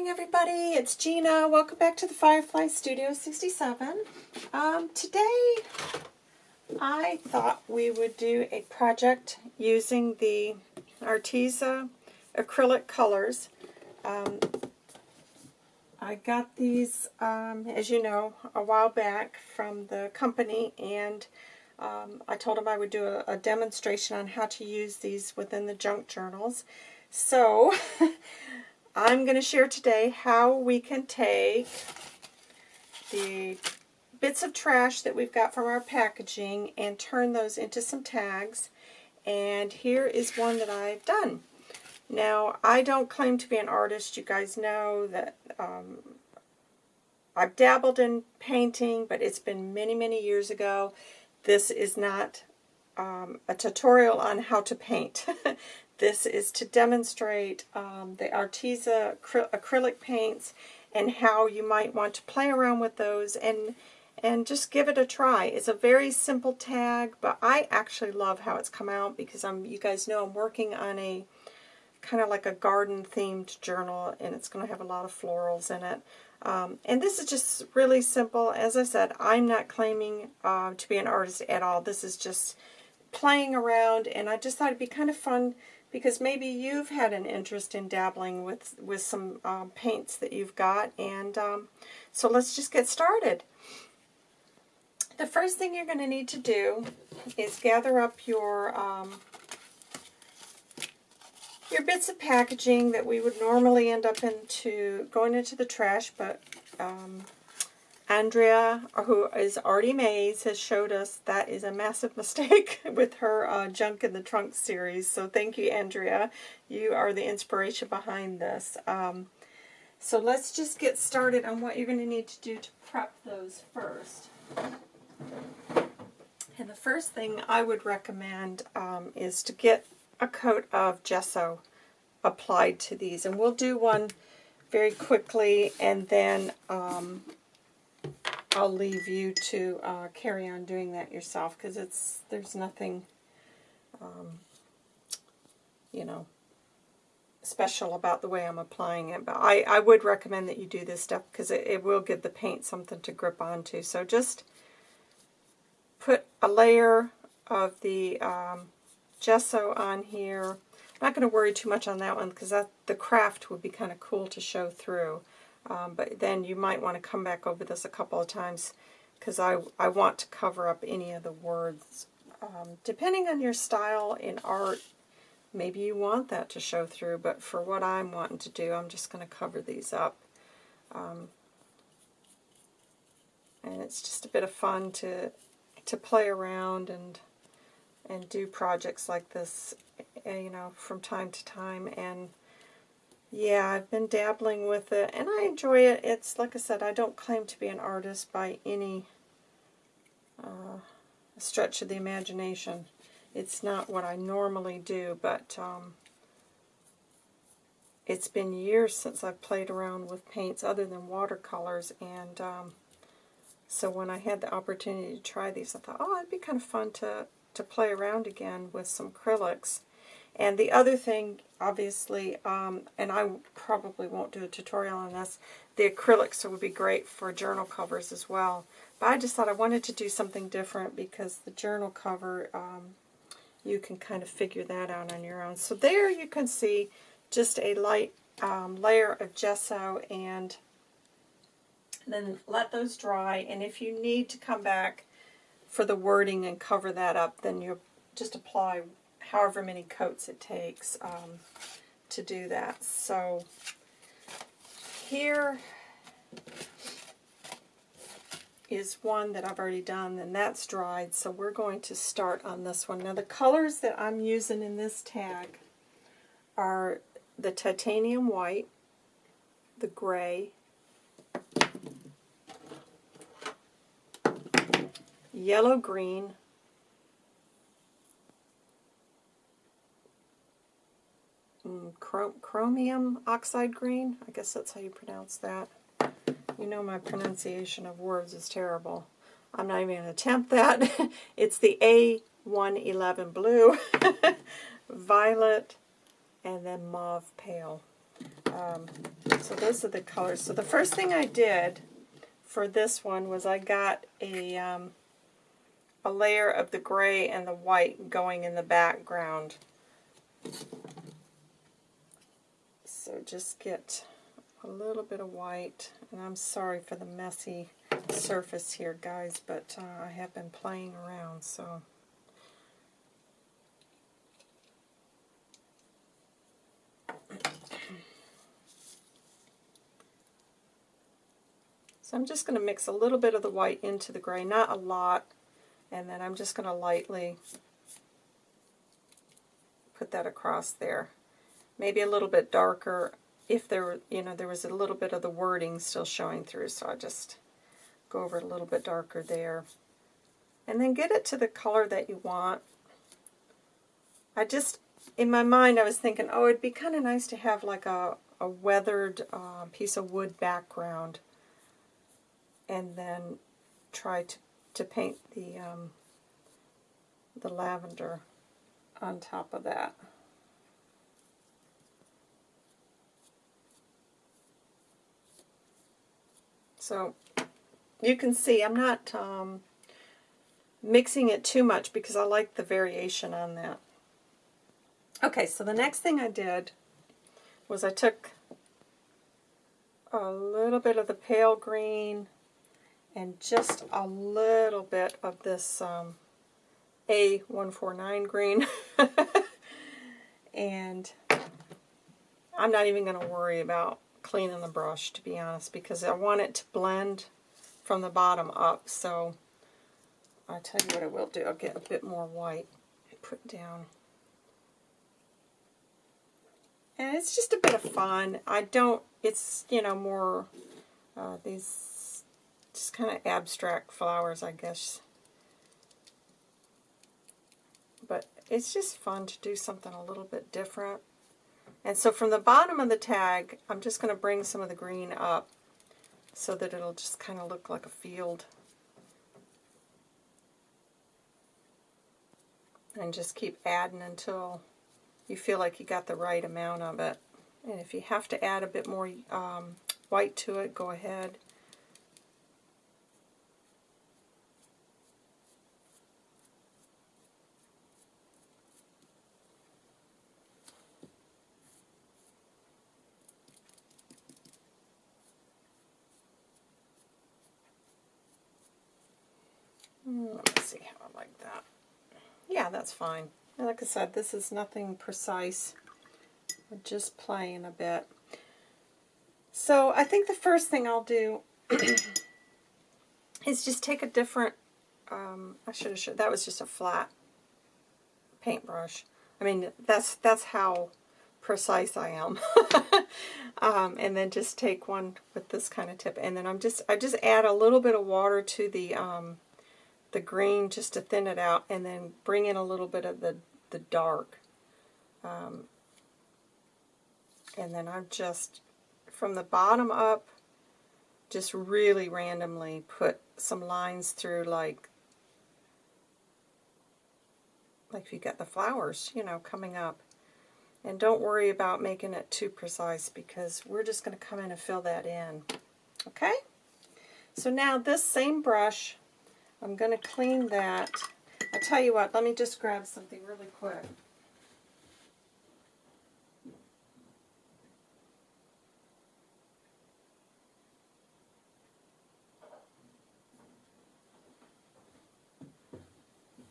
morning, everybody. It's Gina. Welcome back to the Firefly Studio 67. Um, today, I thought we would do a project using the Arteza acrylic colors. Um, I got these, um, as you know, a while back from the company, and um, I told them I would do a, a demonstration on how to use these within the junk journals. So, I'm going to share today how we can take the bits of trash that we've got from our packaging and turn those into some tags. And here is one that I've done. Now, I don't claim to be an artist. You guys know that um, I've dabbled in painting, but it's been many, many years ago. This is not um, a tutorial on how to paint. This is to demonstrate um, the Arteza acrylic paints and how you might want to play around with those and and just give it a try. It's a very simple tag, but I actually love how it's come out because I'm you guys know I'm working on a kind of like a garden themed journal and it's going to have a lot of florals in it. Um, and this is just really simple. As I said, I'm not claiming uh, to be an artist at all. This is just playing around and I just thought it'd be kind of fun because maybe you've had an interest in dabbling with, with some um, paints that you've got. And um, so let's just get started. The first thing you're going to need to do is gather up your um, your bits of packaging that we would normally end up into going into the trash, but um, Andrea, who is Artie Mays, has showed us that is a massive mistake with her uh, Junk in the Trunk series. So thank you, Andrea. You are the inspiration behind this. Um, so let's just get started on what you're going to need to do to prep those first. And the first thing I would recommend um, is to get a coat of gesso applied to these. And we'll do one very quickly and then um, I'll leave you to uh, carry on doing that yourself because it's there's nothing, um, you know, special about the way I'm applying it. But I, I would recommend that you do this stuff because it, it will give the paint something to grip onto. So just put a layer of the um, gesso on here. I'm not going to worry too much on that one because that the kraft would be kind of cool to show through. Um, but then you might want to come back over this a couple of times because I, I want to cover up any of the words. Um, depending on your style in art, maybe you want that to show through, but for what I'm wanting to do, I'm just going to cover these up. Um, and it's just a bit of fun to to play around and and do projects like this, eh, you know, from time to time. And yeah, I've been dabbling with it, and I enjoy it. It's, like I said, I don't claim to be an artist by any uh, stretch of the imagination. It's not what I normally do, but um, it's been years since I've played around with paints other than watercolors, and um, so when I had the opportunity to try these, I thought, oh, it'd be kind of fun to, to play around again with some acrylics. And the other thing, obviously, um, and I probably won't do a tutorial on this, the acrylics would be great for journal covers as well. But I just thought I wanted to do something different because the journal cover, um, you can kind of figure that out on your own. So there you can see just a light um, layer of gesso and then let those dry. And if you need to come back for the wording and cover that up, then you just apply however many coats it takes um, to do that. So here is one that I've already done, and that's dried, so we're going to start on this one. Now the colors that I'm using in this tag are the titanium white, the gray, yellow green, chromium oxide green. I guess that's how you pronounce that. You know my pronunciation of words is terrible. I'm not even going to attempt that. it's the A111 blue, violet, and then mauve pale. Um, So those are the colors. So the first thing I did for this one was I got a, um, a layer of the gray and the white going in the background. So just get a little bit of white. And I'm sorry for the messy surface here, guys, but uh, I have been playing around, so... So I'm just going to mix a little bit of the white into the gray, not a lot, and then I'm just going to lightly put that across there. Maybe a little bit darker if there you know, there was a little bit of the wording still showing through, so I just go over a little bit darker there. And then get it to the color that you want. I just, in my mind, I was thinking, oh, it'd be kind of nice to have like a, a weathered uh, piece of wood background and then try to, to paint the, um, the lavender on top of that. So you can see I'm not um, mixing it too much because I like the variation on that. Okay, so the next thing I did was I took a little bit of the pale green and just a little bit of this um, A149 green. and I'm not even going to worry about cleaning the brush, to be honest, because I want it to blend from the bottom up. So I'll tell you what I will do. I'll get a bit more white and put down. And it's just a bit of fun. I don't, it's, you know, more uh, these just kind of abstract flowers, I guess. But it's just fun to do something a little bit different. And so from the bottom of the tag, I'm just going to bring some of the green up so that it'll just kind of look like a field. And just keep adding until you feel like you got the right amount of it. And if you have to add a bit more um, white to it, go ahead. Let me see how I like that. Yeah, that's fine. Like I said, this is nothing precise. Just playing a bit. So I think the first thing I'll do is just take a different, um, I should have that was just a flat paintbrush. I mean, that's, that's how precise I am. um, and then just take one with this kind of tip. And then I'm just, I just add a little bit of water to the, um, the green just to thin it out and then bring in a little bit of the, the dark. Um, and then I'm just, from the bottom up, just really randomly put some lines through like, like if you got the flowers, you know, coming up. And don't worry about making it too precise because we're just going to come in and fill that in. Okay? So now this same brush, I'm going to clean that. I'll tell you what, let me just grab something really quick.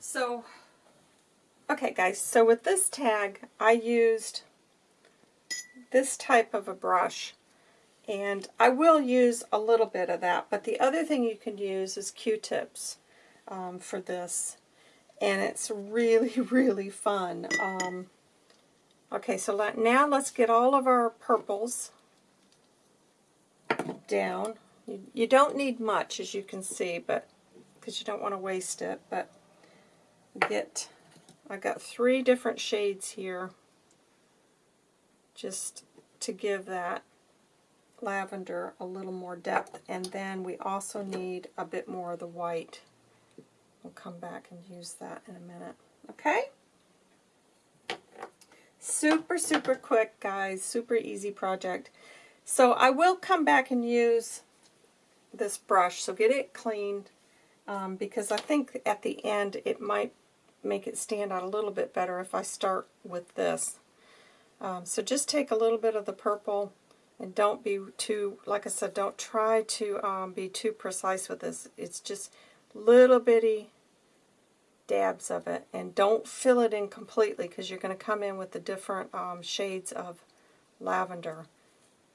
So, okay guys, so with this tag, I used this type of a brush and I will use a little bit of that, but the other thing you can use is Q-tips um, for this. And it's really, really fun. Um, okay, so let, now let's get all of our purples down. You, you don't need much, as you can see, but because you don't want to waste it. But get, I've got three different shades here, just to give that lavender a little more depth. And then we also need a bit more of the white. We'll come back and use that in a minute. Okay? Super, super quick, guys. Super easy project. So I will come back and use this brush, so get it cleaned, um, because I think at the end it might make it stand out a little bit better if I start with this. Um, so just take a little bit of the purple and don't be too, like I said, don't try to um, be too precise with this. It's just little bitty dabs of it. And don't fill it in completely because you're going to come in with the different um, shades of lavender.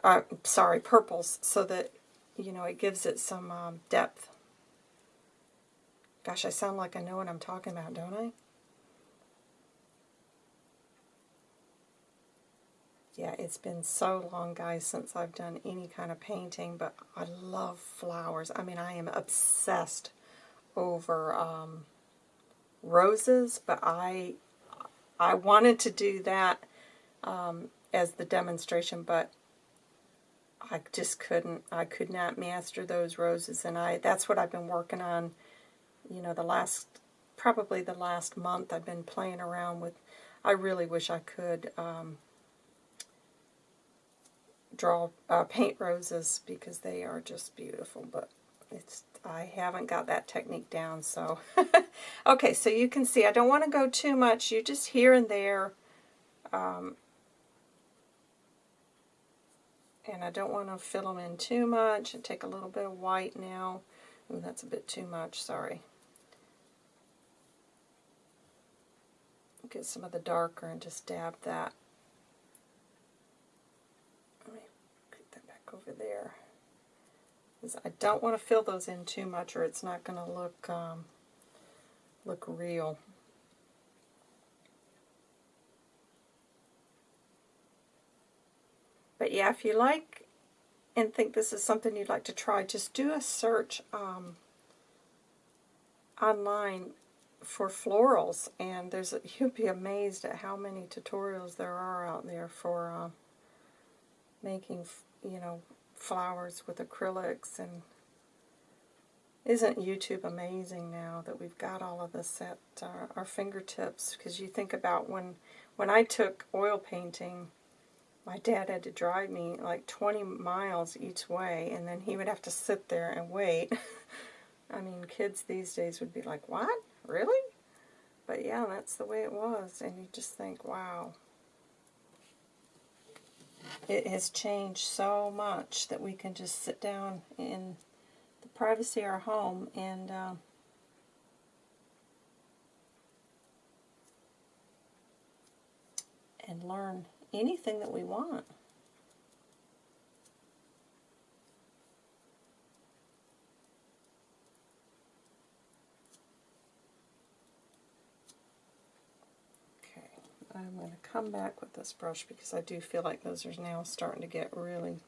Uh, sorry, purples, so that, you know, it gives it some um, depth. Gosh, I sound like I know what I'm talking about, don't I? Yeah, it's been so long, guys, since I've done any kind of painting, but I love flowers. I mean, I am obsessed over um, roses, but I I wanted to do that um, as the demonstration, but I just couldn't. I could not master those roses, and I that's what I've been working on. You know, the last probably the last month I've been playing around with. I really wish I could. Um, draw uh, paint roses because they are just beautiful, but it's I haven't got that technique down, so. okay, so you can see I don't want to go too much. You just here and there. Um, and I don't want to fill them in too much. And take a little bit of white now. Ooh, that's a bit too much, sorry. Get some of the darker and just dab that over there. I don't want to fill those in too much or it's not going to look um, look real. But yeah, if you like and think this is something you'd like to try, just do a search um, online for florals, and there's a, you'll be amazed at how many tutorials there are out there for uh, making you know, flowers with acrylics and isn't YouTube amazing now that we've got all of this at uh, our fingertips? Because you think about when when I took oil painting, my dad had to drive me like 20 miles each way, and then he would have to sit there and wait. I mean, kids these days would be like, what? Really? But yeah, that's the way it was. And you just think, wow, it has changed so much that we can just sit down in the privacy of our home and uh, and learn anything that we want. I'm going to come back with this brush because I do feel like those are now starting to get really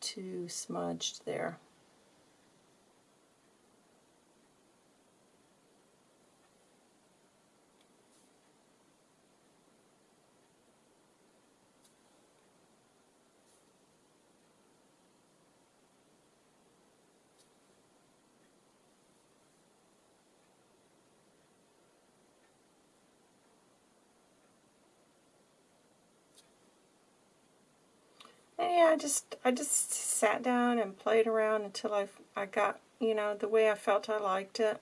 too smudged there. Yeah, I just I just sat down and played around until I I got you know the way I felt I liked it,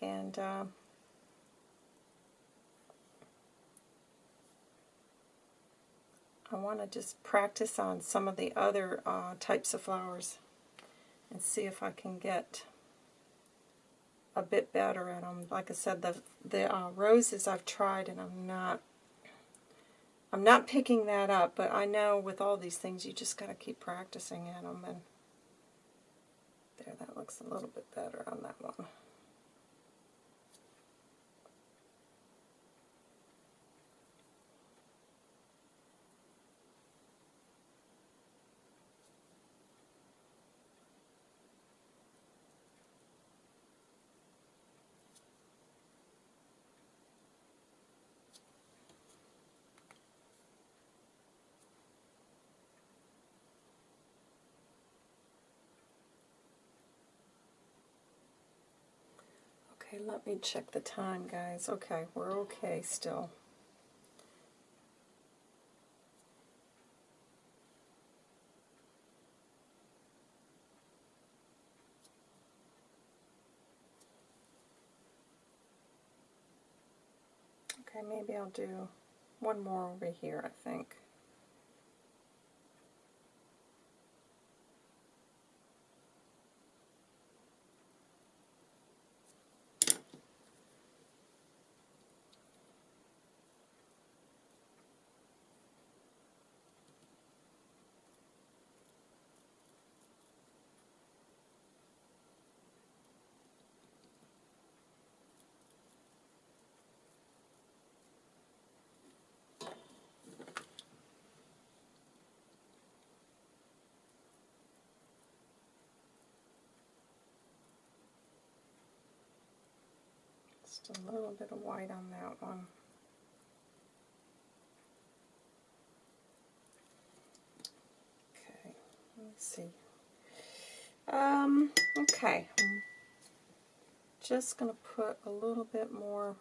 and uh, I want to just practice on some of the other uh, types of flowers and see if I can get a bit better at them. Like I said, the the uh, roses I've tried and I'm not I'm not picking that up, but I know with all these things you just got to keep practicing at them. And there, that looks a little bit better on that one. Okay, let me check the time, guys. Okay, we're okay still. Okay, maybe I'll do one more over here, I think. Just a little bit of white on that one. Okay, let's see. Um, okay, I'm just going to put a little bit more,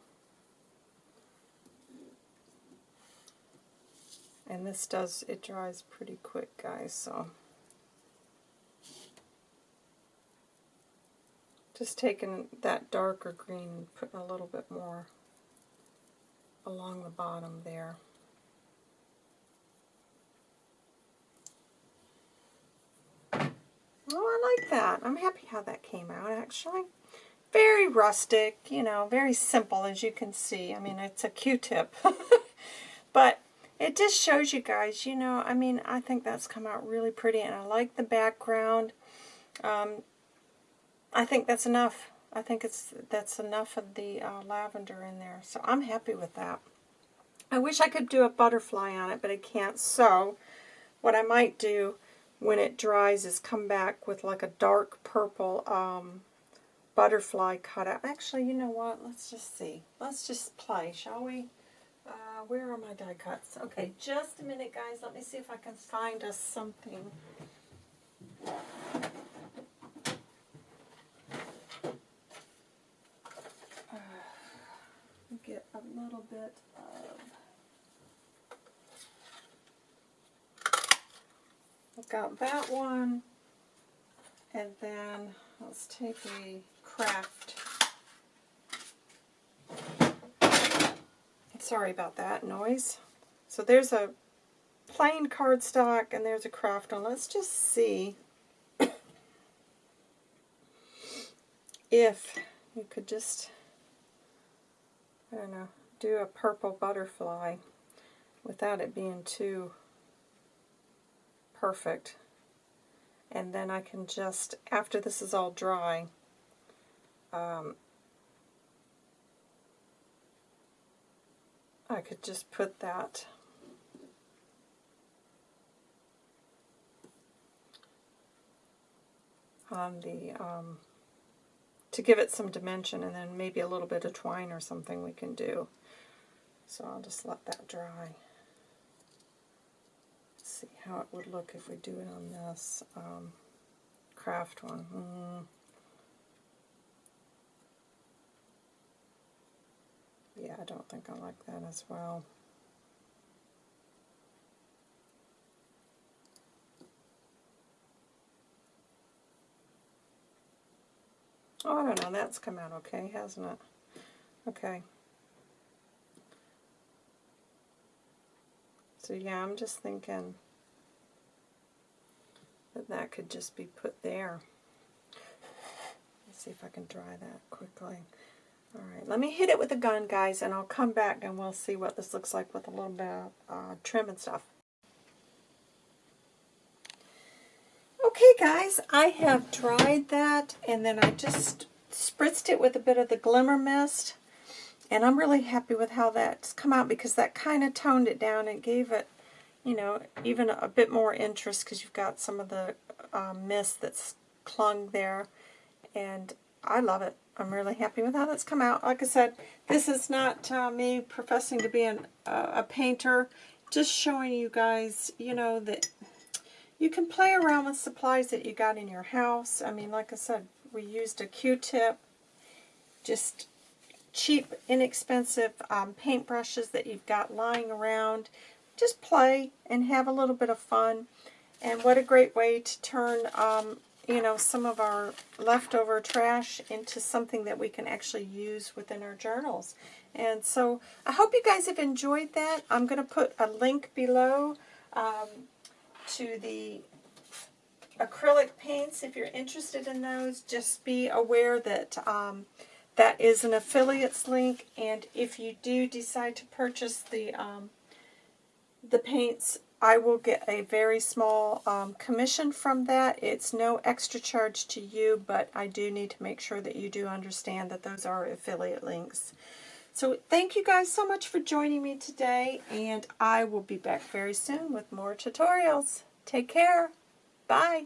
and this does, it dries pretty quick, guys, so. Just taking that darker green and putting a little bit more along the bottom there. Oh, I like that. I'm happy how that came out, actually. Very rustic, you know, very simple, as you can see. I mean, it's a Q-tip. but it just shows you guys, you know, I mean, I think that's come out really pretty, and I like the background. Um, I think that's enough. I think it's that's enough of the uh, lavender in there. So I'm happy with that. I wish I could do a butterfly on it, but I can't. So what I might do when it dries is come back with like a dark purple um, butterfly cutout. Actually, you know what? Let's just see. Let's just play, shall we? Uh, where are my die cuts? Okay, just a minute, guys. Let me see if I can find us something. get little bit of I've got that one and then let's take a kraft. Sorry about that noise. So there's a plain cardstock and there's a kraft one let's just see if you could just I don't know, do a purple butterfly without it being too perfect. And then I can just, after this is all dry, um, I could just put that on the um, to give it some dimension and then maybe a little bit of twine or something we can do. So I'll just let that dry. Let's see how it would look if we do it on this um, kraft one. Mm. Yeah, I don't think I like that as well. Oh, I don't know. That's come out okay, hasn't it? Okay. So yeah, I'm just thinking that that could just be put there. Let's see if I can dry that quickly. Alright, let me hit it with a gun, guys, and I'll come back and we'll see what this looks like with a little bit of uh, trim and stuff. Okay guys, I have dried that and then I just spritzed it with a bit of the Glimmer Mist. And I'm really happy with how that's come out because that kind of toned it down and gave it, you know, even a bit more interest because you've got some of the um, mist that's clung there. And I love it. I'm really happy with how that's come out. Like I said, this is not uh, me professing to be an, uh, a painter. Just showing you guys, you know, that you can play around with supplies that you got in your house. I mean, like I said, we used a Q-tip, just cheap, inexpensive um, paintbrushes that you've got lying around. Just play and have a little bit of fun. And what a great way to turn, um, you know, some of our leftover trash into something that we can actually use within our journals. And so I hope you guys have enjoyed that. I'm going to put a link below um, to the acrylic paints if you're interested in those. Just be aware that um, that is an affiliates link. And if you do decide to purchase the, um, the paints, I will get a very small um, commission from that. It's no extra charge to you, but I do need to make sure that you do understand that those are affiliate links. So thank you guys so much for joining me today, and I will be back very soon with more tutorials. Take care. Bye.